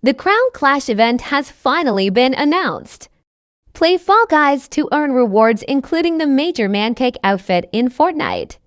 The Crown Clash event has finally been announced. Play Fall Guys to earn rewards including the Major Mancake outfit in Fortnite.